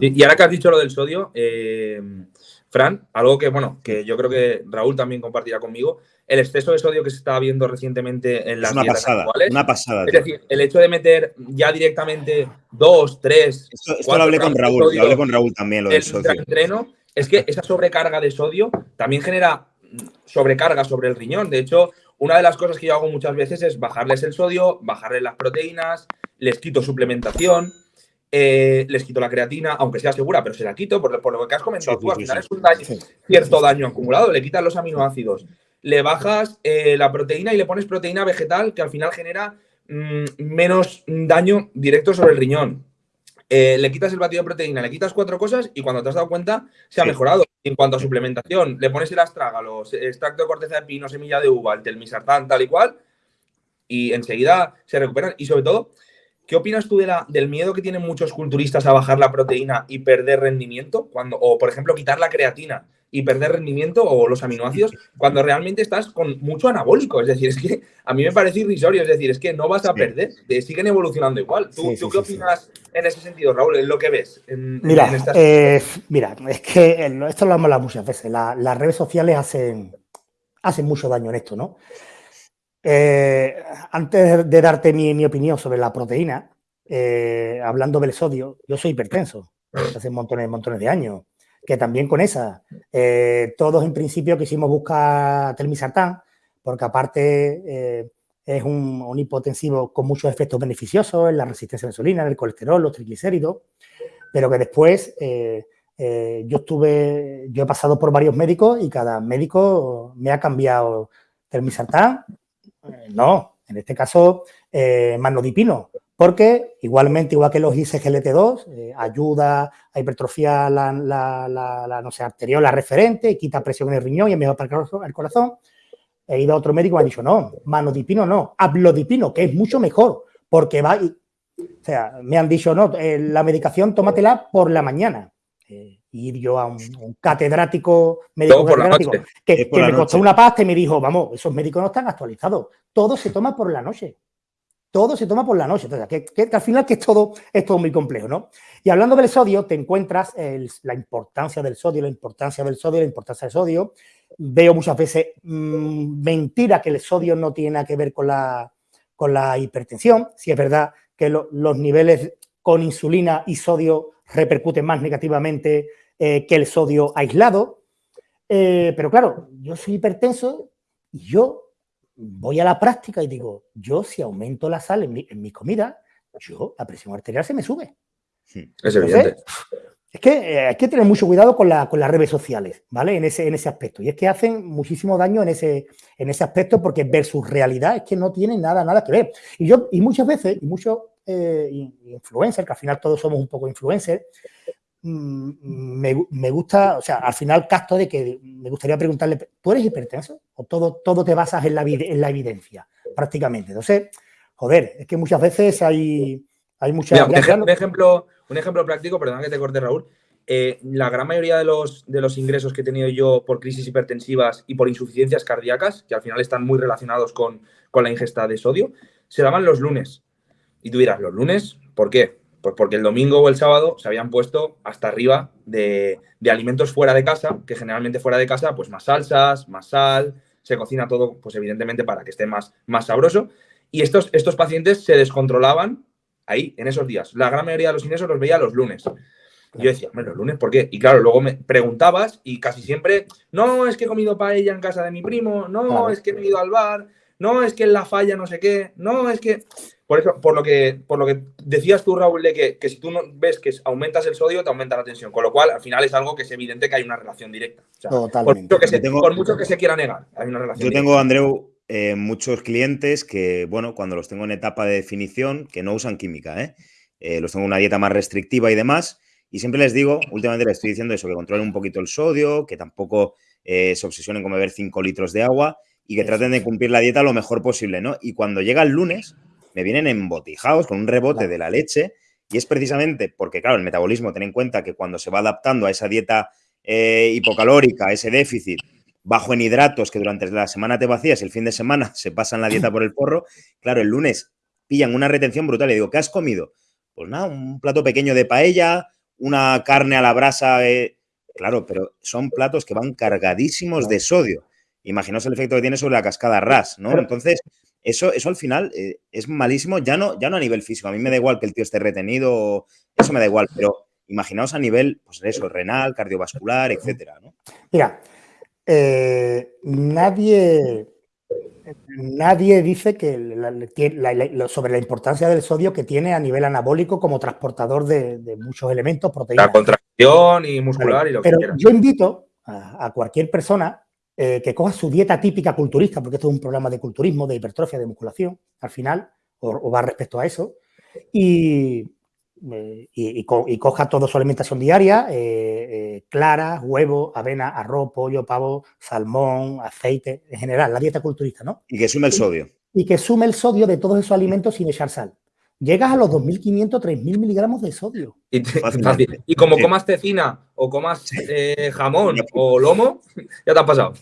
Y, ahora que has dicho lo del sodio, eh, Fran, algo que, bueno, que yo creo que Raúl también compartirá conmigo, el exceso de sodio que se está viendo recientemente en las es una pasada, Una pasada. Es decir, el hecho de meter ya directamente dos, tres. Esto, lo hablé con Raúl, lo hablé con Raúl también, lo del sodio. Entreno, es que esa sobrecarga de sodio también genera sobrecarga sobre el riñón. De hecho, una de las cosas que yo hago muchas veces es bajarles el sodio, bajarles las proteínas, les quito suplementación. Eh, les quito la creatina, aunque sea segura, pero se la quito por, lo que has comentado tú. Al final es un cierto daño acumulado. Le quitas los aminoácidos, le bajas eh, la proteína y le pones proteína vegetal que al final genera mm, menos daño directo sobre el riñón. Eh, le quitas el batido de proteína, le quitas cuatro cosas y cuando te has dado cuenta se ha mejorado. En cuanto a suplementación, le pones el astrágalos, extracto de corteza de pino, semilla de uva, el telmisartán, tal y cual, y enseguida se recuperan. Y sobre todo, ¿Qué opinas tú de la, del miedo que tienen muchos culturistas a bajar la proteína y perder rendimiento? Cuando, o, por ejemplo, quitar la creatina y perder rendimiento o los aminoácidos cuando realmente estás con mucho anabólico. Es decir, es que a mí me parece irrisorio. Es decir, es que no vas a perder, siguen evolucionando igual. ¿Tú, qué opinas en ese sentido, Raúl, en lo que ves? mira, eh, mira, es que esto lo hemos hablado muchas veces. las redes sociales hacen, hacen mucho daño en esto, ¿no? Eh, antes de darte mi, opinión sobre la proteína, eh, hablando del sodio, yo soy hipertenso hace montones, montones de años, que también con esa, eh, todos en principio quisimos buscar telmisartán, porque aparte es un, hipotensivo con muchos efectos beneficiosos en la resistencia a la insulina, en el colesterol, los triglicéridos, pero que después yo estuve, yo he pasado por varios médicos y cada médico me ha cambiado telmisartán no, en este caso, eh, manodipino, porque igualmente, igual que los ISGLT2, eh, ayuda a hipertrofiar la, la, no sé, arterial, la referente, quita presión en el riñón y es mejor para el corazón. He ido a otro médico y me ha dicho, no, manodipino no, hablodipino, que es mucho mejor, porque va... Y, o sea, me han dicho, no, la medicación tómatela por la mañana ir yo a un, catedrático médico que, me costó una pasta y me dijo, vamos, esos médicos no están actualizados. Todo se toma por la noche. Todo se toma por la noche. Entonces, que, al final que es todo, es todo muy complejo, ¿no? Y hablando del sodio, te encuentras la importancia del sodio, la importancia del sodio, la importancia del sodio. Veo muchas veces mm, mentira que el sodio no tiene nada que ver con la, con la hipertensión. Si es verdad que los niveles con insulina y sodio repercuten más negativamente eh, que el sodio aislado. Eh, pero claro, yo soy hipertenso y yo voy a la práctica y digo, yo si aumento la sal en mi, comida, yo la presión arterial se me sube. es evidente. Es que eh, hay que tener mucho cuidado con, las redes sociales, ¿vale? En ese, en ese aspecto. Y es que hacen muchísimo daño en ese, en ese aspecto porque versus realidad es que no tienen nada, nada que ver. Y yo, y muchas veces, y muchos influencers, que al final todos somos un poco influencers, Mm, me, gusta, o sea, al final casto de que me gustaría preguntarle, ¿tú eres hipertenso? ¿O todo, todo te basas en la, en la evidencia, prácticamente? Entonces, joder, es que muchas veces hay, hay muchas... un, ejemplo, un, ejemplo, práctico, perdón que te corte Raúl, eh, la gran mayoría de los, de los ingresos que he tenido yo por crisis hipertensivas y por insuficiencias cardíacas, que al final están muy relacionados con, con la ingesta de sodio, se daban los lunes. Y tú dirás, ¿los lunes? ¿Por qué? Pues porque el domingo o el sábado se habían puesto hasta arriba de, alimentos fuera de casa, que generalmente fuera de casa, pues más salsas, más sal, se cocina todo, pues evidentemente para que esté más, más sabroso. Y estos, estos pacientes se descontrolaban ahí, en esos días. La gran mayoría de los ingresos los veía los lunes. Y yo decía, bueno, los lunes, ¿por qué? Y claro, luego me preguntabas y casi siempre, no, es que he comido paella en casa de mi primo, no, es que he ido al bar, no, es que en la falla no sé qué, no, es que... Por eso, por lo que, por lo que decías tú, Raúl, de que, si tú no ves que aumentas el sodio, te aumenta la tensión. Con lo cual, al final es algo que es evidente que hay una relación directa. Totalmente. Por mucho, que se, por mucho que se quiera negar, hay una relación Yo tengo, Andreu, eh, muchos clientes que, bueno, cuando los tengo en etapa de definición, que no usan química, ¿eh? ¿eh? los tengo en una dieta más restrictiva y demás, y siempre les digo, últimamente les estoy diciendo eso, que controlen un poquito el sodio, que tampoco eh, se obsesionen con beber 5 litros de agua y que traten de cumplir la dieta lo mejor posible, ¿no? Y cuando llega el lunes, me vienen embotijados con un rebote de la leche y es precisamente porque, claro, el metabolismo, ten en cuenta que cuando se va adaptando a esa dieta eh, hipocalórica, ese déficit, bajo en hidratos que durante la semana te vacías, el fin de semana se pasan la dieta por el porro, claro, el lunes pillan una retención brutal y digo, ¿qué has comido? Pues nada, un plato pequeño de paella, una carne a la brasa. Eh, claro, pero son platos que van cargadísimos de sodio. Imaginaos el efecto que tiene sobre la cascada RAS, ¿no? Entonces, eso, eso al final eh, es malísimo, ya no, ya no a nivel físico. A mí me da igual que el tío esté retenido, eso me da igual, pero imaginaos a nivel, pues eso, renal, cardiovascular, etcétera, ¿no? Mira, eh, nadie, nadie dice que sobre la importancia del sodio que tiene a nivel anabólico como transportador de, muchos elementos, proteínas. La contracción y muscular y lo Pero que yo invito a, cualquier persona eh, que coja su dieta típica culturista, porque esto es un programa de culturismo, de hipertrofia, de musculación, al final, o va respecto a eso, y eh, y, coja toda su alimentación diaria, eh, eh, clara, huevo, avena, arroz, pollo, pavo, salmón, aceite, en general, la dieta culturista, ¿no? Y que sume el sodio. Y, que sume el sodio de todos esos alimentos sin echar sal. Llegas a los 2.500, 3.000 miligramos de sodio. Y, como comas tecina o comas jamón o lomo, ya te ha pasado.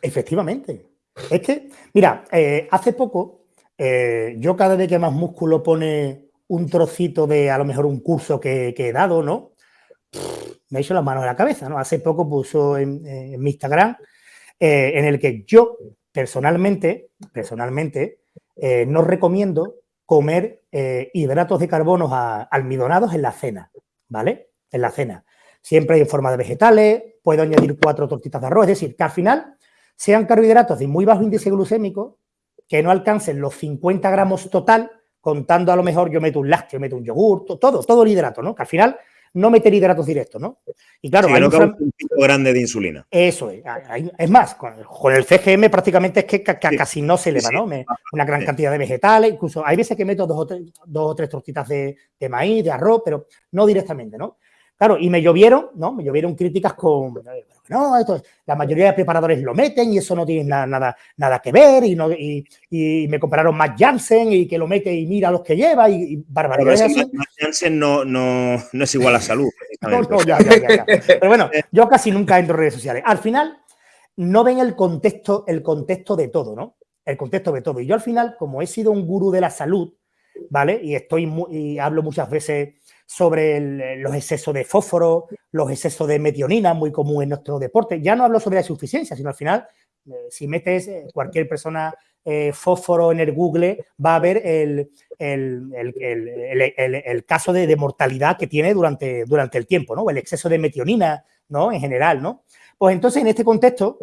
Efectivamente. Es que, mira, hace poco, yo cada vez que más músculo pone un trocito de a lo mejor un curso que, he dado, ¿no? me he hecho las manos en la cabeza, ¿no? Hace poco puso en, mi Instagram eh, en el que yo personalmente, personalmente, eh, no recomiendo comer eh, hidratos de carbono almidonados en la cena, ¿vale? En la cena. Siempre en forma de vegetales, puedo añadir cuatro tortitas de arroz, es decir, que al final sean carbohidratos de muy bajo índice glucémico, que no alcancen los 50 gramos total, contando a lo mejor yo meto un lácteo, meto un yogur, todo, todo el hidrato, ¿no? Que al final no meter hidratos directos, ¿no? Y claro, hay un, pico grande de insulina. Eso es. es más, con, el CGM prácticamente es que casi no se eleva, ¿no? una gran cantidad de vegetales, incluso hay veces que meto dos o tres, dos o tres tortitas de, de, maíz, de arroz, pero no directamente, ¿no? Claro, y me llovieron, ¿no? Me llovieron críticas con, no, esto, la mayoría de preparadores lo meten y eso no tiene nada, nada, que ver y, no, y, me compararon más Janssen y que lo mete y mira los que lleva y, y barbaridades Pero Janssen no, no, no, es igual a salud. no, no, ya, ya, ya, Pero bueno, yo casi nunca entro en redes sociales. Al final no ven el contexto, el contexto de todo, ¿no? El contexto de todo. Y yo al final, como he sido un gurú de la salud, ¿vale? Y estoy y hablo muchas veces sobre los excesos de fósforo, los excesos de metionina, muy común en nuestro deporte. Ya no hablo sobre la insuficiencia, sino al final, eh, si metes eh, cualquier persona eh, fósforo en el Google, va a ver el, el, caso de, mortalidad que tiene durante, durante el tiempo, ¿no? El exceso de metionina, ¿no? En general, ¿no? Pues entonces, en este contexto,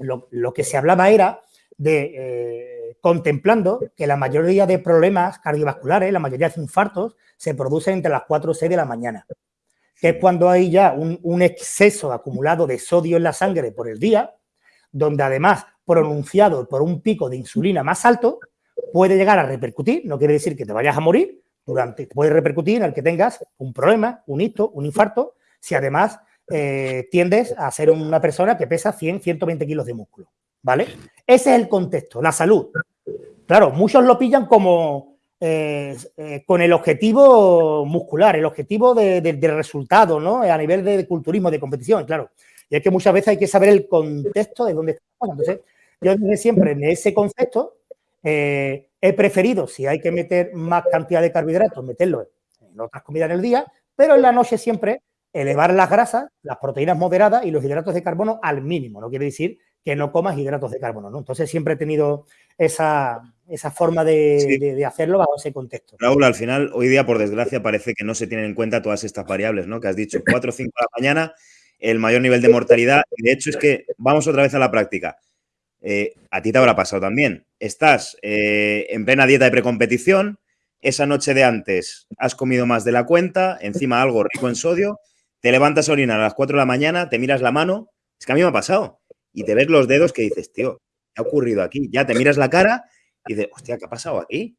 lo, lo que se hablaba era de contemplando que la mayoría de problemas cardiovasculares, la mayoría de infartos, se producen entre las 4 o 6 de la mañana, que es cuando hay ya un, exceso acumulado de sodio en la sangre por el día, donde además, pronunciado por un pico de insulina más alto, puede llegar a repercutir, no quiere decir que te vayas a morir, durante, puede repercutir en el que tengas un problema, un hito, un infarto, si además eh, tiendes a ser una persona que pesa 100, 120 kilos de músculo. ¿Vale? Ese es el contexto, la salud. Claro, muchos lo pillan como eh, eh, con el objetivo muscular, el objetivo de, resultado, ¿no? A nivel de culturismo, de competición, claro. Y es que muchas veces hay que saber el contexto de dónde estamos. Entonces, yo desde siempre en ese concepto eh, he preferido, si hay que meter más cantidad de carbohidratos, meterlo en otras comidas en el día, pero en la noche siempre elevar las grasas, las proteínas moderadas y los hidratos de carbono al mínimo. No quiere decir que no comas hidratos de carbono, ¿no? Entonces siempre he tenido esa, forma de, hacerlo bajo ese contexto. Raúl, al final, hoy día, por desgracia, parece que no se tienen en cuenta todas estas variables, ¿no? Que has dicho, 4 o 5 de la mañana, el mayor nivel de mortalidad. Y de hecho es que vamos otra vez a la práctica. Eh, a ti te habrá pasado también. Estás eh, en plena dieta de precompetición, esa noche de antes has comido más de la cuenta, encima algo rico en sodio, te levantas a orinar a las 4 de la mañana, te miras la mano, es que a mí me ha pasado y te ves los dedos que dices, tío, ¿qué ha ocurrido aquí? Ya te miras la cara y dices, hostia, ¿qué ha pasado aquí?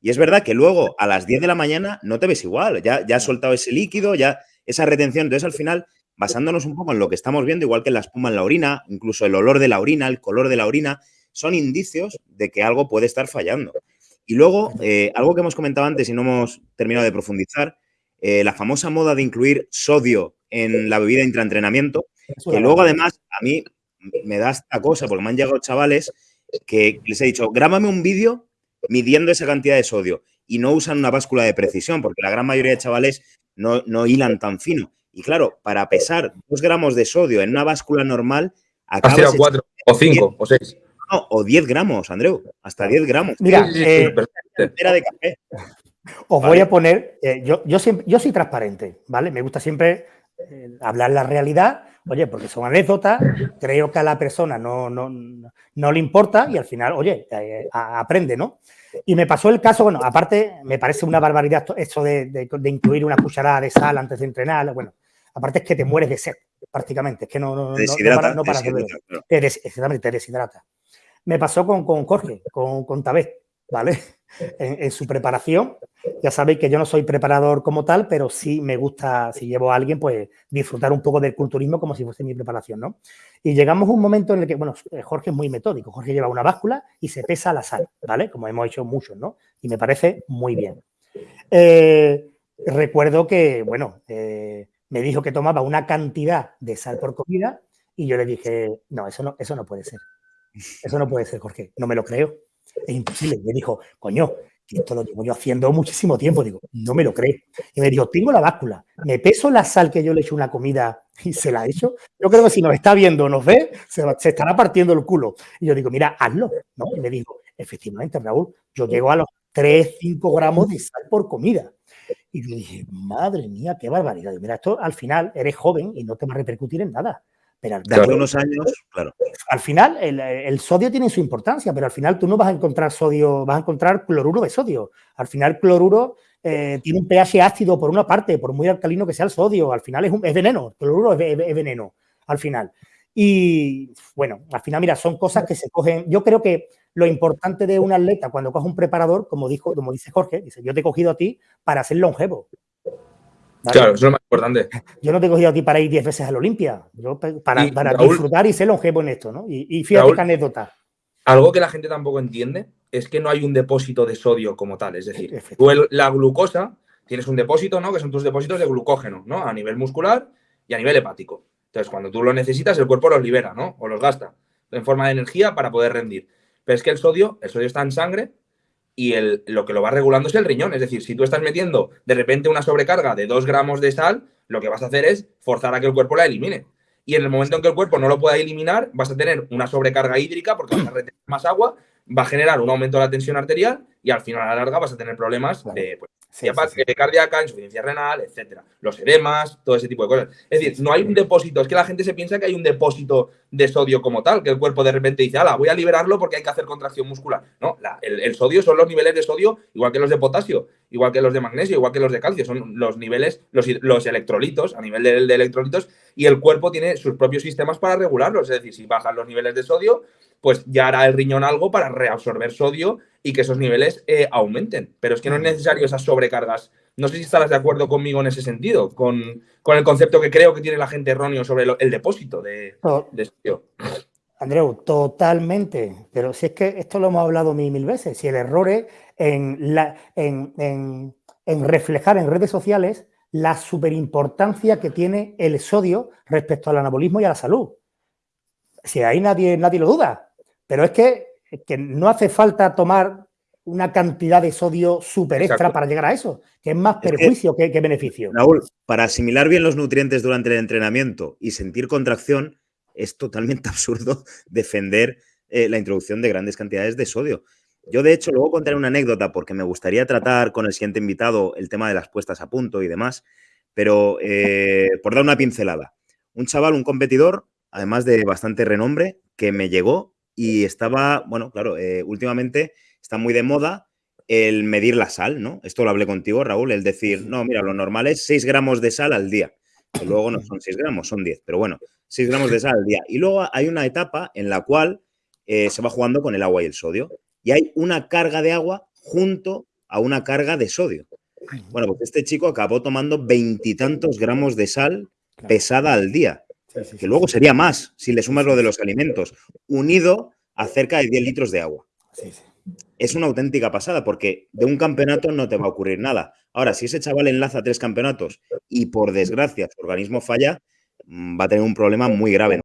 Y es verdad que luego a las 10 de la mañana no te ves igual, ya, ya has soltado ese líquido, ya esa retención. Entonces, al final, basándonos un poco en lo que estamos viendo, igual que la espuma en la orina, incluso el olor de la orina, el color de la orina, son indicios de que algo puede estar fallando. Y luego, eh, algo que hemos comentado antes y no hemos terminado de profundizar, eh, la famosa moda de incluir sodio en la bebida intraentrenamiento, que luego además a mí me da esta cosa, porque me han llegado chavales que les he dicho, grábame un vídeo midiendo esa cantidad de sodio y no usan una báscula de precisión, porque la gran mayoría de chavales no, no hilan tan fino. Y claro, para pesar dos gramos de sodio en una báscula normal, acabas... Has cuatro, o cinco, o seis. No, o 10 gramos, Andreu, hasta 10 gramos. Mira, eh, de café. Os voy a poner, eh, yo, yo, siempre, yo soy transparente, ¿vale? Me gusta siempre eh, hablar la realidad, oye, porque son anécdotas, creo que a la persona no, no, no le importa y al final, oye, aprende, ¿no? Y me pasó el caso, bueno, aparte me parece una barbaridad esto de, de, incluir una cucharada de sal antes de entrenar, bueno, aparte es que te mueres de sed, prácticamente, es que no, no, no, deshidrata, no, para, te, te deshidrata. Me pasó con, con Jorge, con, con Tabet, ¿vale? En, su preparación. Ya sabéis que yo no soy preparador como tal, pero sí me gusta, si llevo a alguien, pues disfrutar un poco del culturismo como si fuese mi preparación, ¿no? Y llegamos a un momento en el que, bueno, Jorge es muy metódico. Jorge lleva una báscula y se pesa la sal, ¿vale? Como hemos hecho muchos, ¿no? Y me parece muy bien. Eh, recuerdo que, bueno, eh, me dijo que tomaba una cantidad de sal por comida y yo le dije, no, eso no, eso no puede ser. Eso no puede ser, Jorge, no me lo creo. Es imposible. Me dijo, coño, que esto lo llevo yo haciendo muchísimo tiempo. Digo, no me lo creo. Y me dijo, tengo la báscula, me peso la sal que yo le echo una comida y se la he hecho. Yo creo que si nos está viendo, nos ve, se, estará partiendo el culo. Y yo digo, mira, hazlo. ¿no? Y me dijo, efectivamente, Raúl, yo llego a los 3, 5 gramos de sal por comida. Y yo dije, madre mía, qué barbaridad. Y mira, esto al final eres joven y no te va a repercutir en nada. Pero de unos años, claro. Al final, el, sodio tiene su importancia, pero al final tú no vas a encontrar sodio, vas a encontrar cloruro de sodio. Al final, cloruro eh, tiene un pH ácido por una parte, por muy alcalino que sea el sodio. Al final es, un, es veneno, cloruro es, veneno, al final. Y bueno, al final, mira, son cosas que se cogen. Yo creo que lo importante de un atleta cuando coge un preparador, como, dijo, como dice Jorge, dice, yo te he cogido a ti para ser longevo. Claro, eso es lo más importante. Yo no te he cogido a ti para ir 10 veces a la Olimpia, yo para, para disfrutar y ser longevo en esto, ¿no? Y, fíjate qué anécdota. Algo que la gente tampoco entiende es que no hay un depósito de sodio como tal. Es decir, la glucosa tienes un depósito, ¿no? Que son tus depósitos de glucógeno, ¿no? A nivel muscular y a nivel hepático. Entonces, cuando tú lo necesitas, el cuerpo los libera, ¿no? O los gasta en forma de energía para poder rendir. Pero es que el sodio, el sodio está en sangre y el, lo que lo va regulando es el riñón. Es decir, si tú estás metiendo de repente una sobrecarga de 2 gramos de sal, lo que vas a hacer es forzar a que el cuerpo la elimine. Y en el momento en que el cuerpo no lo pueda eliminar, vas a tener una sobrecarga hídrica porque vas a retener más agua, va a generar un aumento de la tensión arterial y al final a la larga vas a tener problemas de pues, Sí, cardíaca, insuficiencia renal, etcétera. Los edemas, todo ese tipo de cosas. Es decir, no hay un depósito, es que la gente se piensa que hay un depósito de sodio como tal, que el cuerpo de repente dice, ala, voy a liberarlo porque hay que hacer contracción muscular. No, el, sodio son los niveles de sodio, igual que los de potasio, igual que los de magnesio, igual que los de calcio, son los niveles, los, los electrolitos, a nivel de, de electrolitos, y el cuerpo tiene sus propios sistemas para regularlos. Es decir, si bajan los niveles de sodio, pues ya hará el riñón algo para reabsorber sodio y que esos niveles eh, aumenten. Pero es que no es necesario esas sobrecargas. No sé si estarás de acuerdo conmigo en ese sentido, con, el concepto que creo que tiene la gente erróneo sobre el depósito de, de Andreu, totalmente. Pero si es que esto lo hemos hablado mil, mil veces. Si el error es en, la, en, reflejar en redes sociales la superimportancia que tiene el sodio respecto al anabolismo y a la salud. Si ahí nadie, nadie lo duda. Pero es que que no hace falta tomar una cantidad de sodio súper extra para llegar a eso, que es más perjuicio que, beneficio. Raúl, para asimilar bien los nutrientes durante el entrenamiento y sentir contracción, es totalmente absurdo defender eh, la introducción de grandes cantidades de sodio. Yo, de hecho, luego contaré una anécdota porque me gustaría tratar con el siguiente invitado el tema de las puestas a punto y demás, pero eh, por dar una pincelada. Un chaval, un competidor, además de bastante renombre, que me llegó y estaba, bueno, claro, eh, últimamente está muy de moda el medir la sal, ¿no? Esto lo hablé contigo, Raúl, el decir, no, mira, lo normal es 6 gramos de sal al día. Que luego no son 6 gramos, son 10, pero bueno, 6 gramos de sal al día. Y luego hay una etapa en la cual eh, se va jugando con el agua y el sodio. Y hay una carga de agua junto a una carga de sodio. Bueno, pues este chico acabó tomando veintitantos gramos de sal pesada al día que luego sería más si le sumas lo de los alimentos, unido a cerca de 10 litros de agua. Es una auténtica pasada porque de un campeonato no te va a ocurrir nada. Ahora, si ese chaval enlaza tres campeonatos y por desgracia su organismo falla, mm, va a tener un problema muy grave.